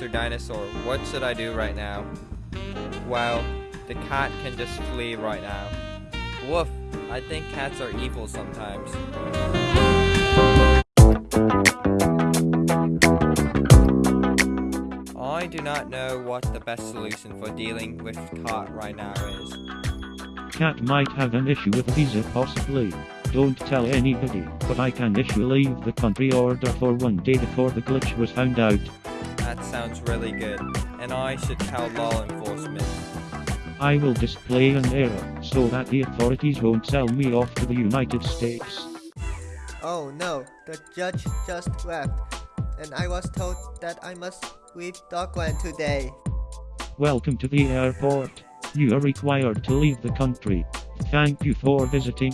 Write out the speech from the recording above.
Mr. Dinosaur, what should I do right now? Well, the cat can just flee right now. Woof, I think cats are evil sometimes. I do not know what the best solution for dealing with cat right now is. Cat might have an issue with visa possibly. Don't tell anybody, but I can issue leave the country order for one day before the glitch was found out. That sounds really good, and I should tell law enforcement. I will display an error, so that the authorities won't sell me off to the United States. Oh no, the judge just left, and I was told that I must leave Dogland today. Welcome to the airport. You are required to leave the country. Thank you for visiting.